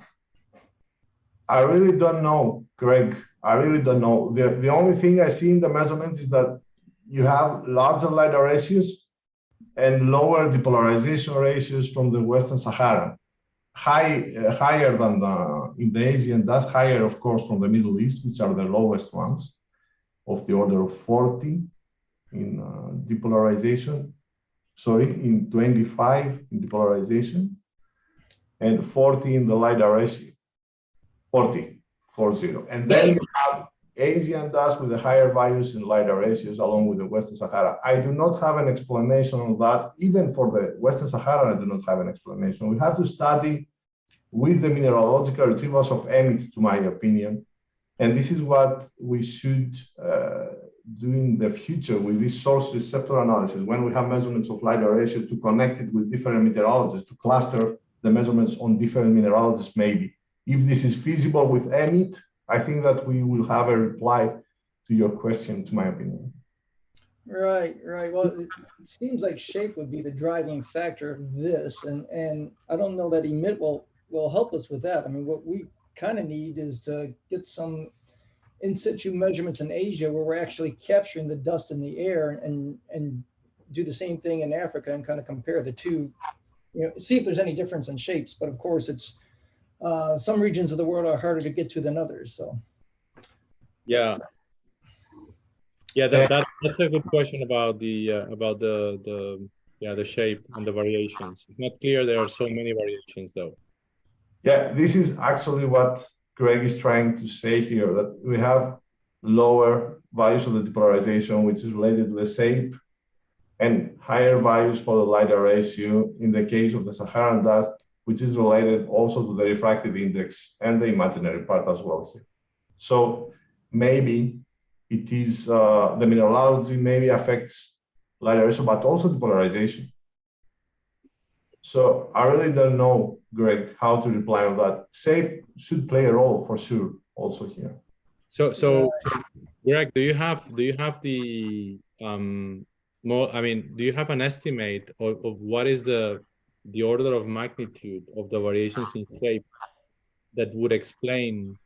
I really don't know, Greg. I really don't know. The, the only thing I see in the measurements is that you have larger LiDAR ratios and lower depolarization ratios from the Western Sahara. High, uh, higher than the, in the Asian, that's higher, of course, from the Middle East, which are the lowest ones of the order of 40 in uh, depolarization, sorry, in 25 in depolarization, and 40 in the LiDAR ratio, 40, 40. And then you have Asian dust with the higher values in LiDAR ratios along with the Western Sahara. I do not have an explanation on that. Even for the Western Sahara, I do not have an explanation. We have to study with the mineralogical retrievals of EMIT, to my opinion. And this is what we should uh, do in the future with this source receptor analysis, when we have measurements of LiDAR ratio to connect it with different meteorologists, to cluster the measurements on different mineralogists, maybe. If this is feasible with EMIT, I think that we will have a reply to your question, to my opinion. Right, right. Well, it seems like shape would be the driving factor of this, and, and I don't know that EMIT will, will help us with that. I mean, what we kind of need is to get some in situ measurements in Asia where we're actually capturing the dust in the air and, and do the same thing in Africa and kind of compare the two, you know, see if there's any difference in shapes. But of course, it's, uh, some regions of the world are harder to get to than others, so. Yeah. Yeah, that, that that's a good question about the uh, about the the yeah the shape and the variations. It's not clear there are so many variations though. Yeah, this is actually what Greg is trying to say here, that we have lower values of the depolarization, which is related to the shape, and higher values for the LiDAR ratio in the case of the Saharan dust, which is related also to the refractive index and the imaginary part as well here. So maybe it is uh, the mineralogy maybe affects LiDAR ratio, but also the polarization. So I really don't know, Greg, how to reply on that. Shape should play a role for sure also here. So so Greg, do you have do you have the um more I mean, do you have an estimate of, of what is the the order of magnitude of the variations in shape that would explain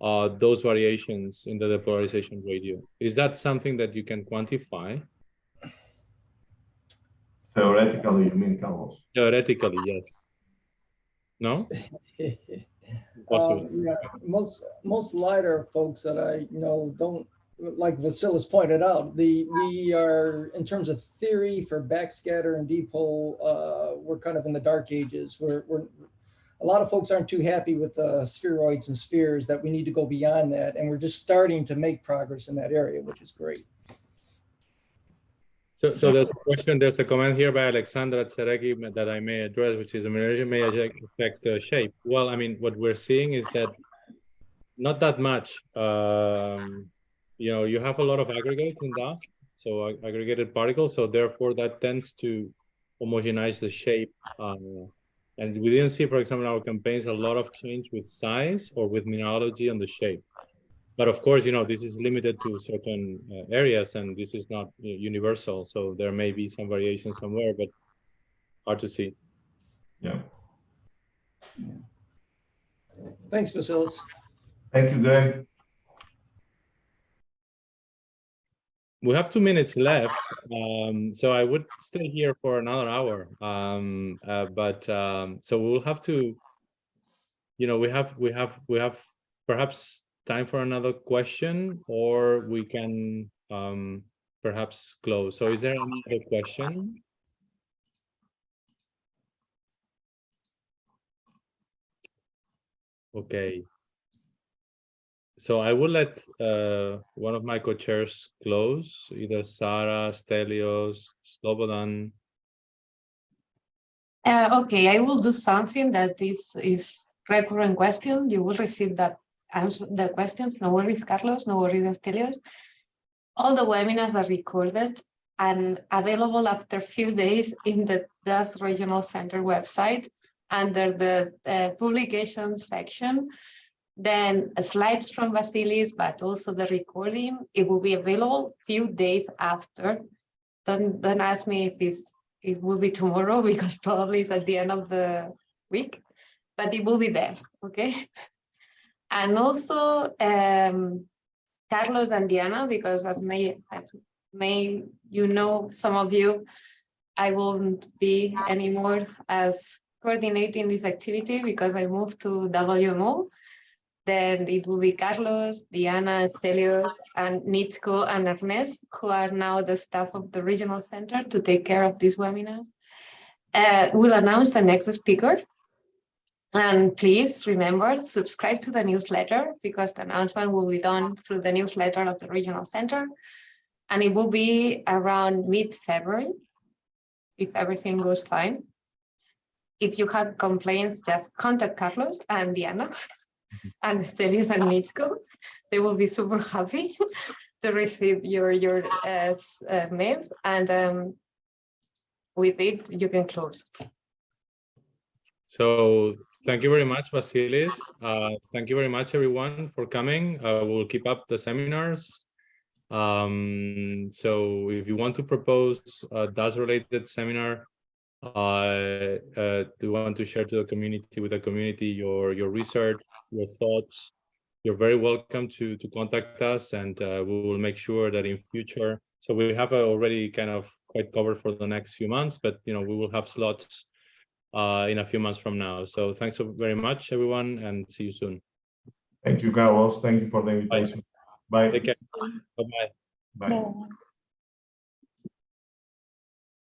uh those variations in the depolarization radio? Is that something that you can quantify? Theoretically, you mean, Carlos? Theoretically, yes. No? Um, yeah, most, most LiDAR folks that I know don't, like Vasilis pointed out, the, we are, in terms of theory for backscatter and dipole, uh, we're kind of in the dark ages. We're, we're, a lot of folks aren't too happy with the spheroids and spheres that we need to go beyond that. And we're just starting to make progress in that area, which is great. So, so there's a question, there's a comment here by Alexandra Tsekeri that I may address, which is mineralogy may affect the shape. Well, I mean, what we're seeing is that not that much. Um, you know, you have a lot of aggregate in dust, so ag- aggregated particles, so therefore that tends to homogenize the shape. Um, and we didn't see, for example, in our campaigns, a lot of change with size or with mineralogy on the shape. But of course, you know, this is limited to certain uh, areas and this is not uh, universal. So there may be some variation somewhere, but hard to see. Yeah. Thanks, Vasilis. Thank you, Greg. We have two minutes left, um, so I would stay here for another hour. Um, uh, but um, so we'll have to, you know, we have we have we have perhaps time for another question, or we can um, perhaps close. So, is there any other question? Okay. So I will let uh, one of my co-chairs close, either Sarah, Stelios, Slobodan. Uh, okay, I will do something that is is recurrent question. You will receive that answer the questions. No worries, Carlos. No worries, Stelios. All the webinars are recorded and available after a few days in the DAS Regional Center website under the uh, publications section. Then uh, slides from Vasilis, but also the recording, it will be available few days after. Don't, don't ask me if it's, it will be tomorrow because probably it's at the end of the week, but it will be there, okay? And also um, Carlos and Diana, because as may, as may you know, some of you, I won't be anymore as coordinating this activity because I moved to WMO. Then it will be Carlos, Diana, Stelios, and Nitzko and Ernest, who are now the staff of the regional center to take care of these webinars. Uh, we'll announce the next speaker. And please remember, subscribe to the newsletter because the announcement will be done through the newsletter of the regional center. And it will be around mid-February, if everything goes fine. If you have complaints, just contact Carlos and Diana and Stelios and Mitsko. They will be super happy to receive your, your uh, uh, mails. And um, with it, you can close. So thank you very much, Vasilis. Uh, thank you very much, everyone, for coming. Uh, we'll keep up the seminars. Um, so if you want to propose a DAS related seminar, uh, uh, do you want to share to the community with the community your your research, your thoughts, you're very welcome to to contact us and uh, we will make sure that in future so we have uh, already kind of quite covered for the next few months but you know we will have slots uh, in a few months from now so thanks so very much everyone and see you soon Thank you, Carlos. Thank you for the invitation. Bye. take care bye bye Bye. Bye.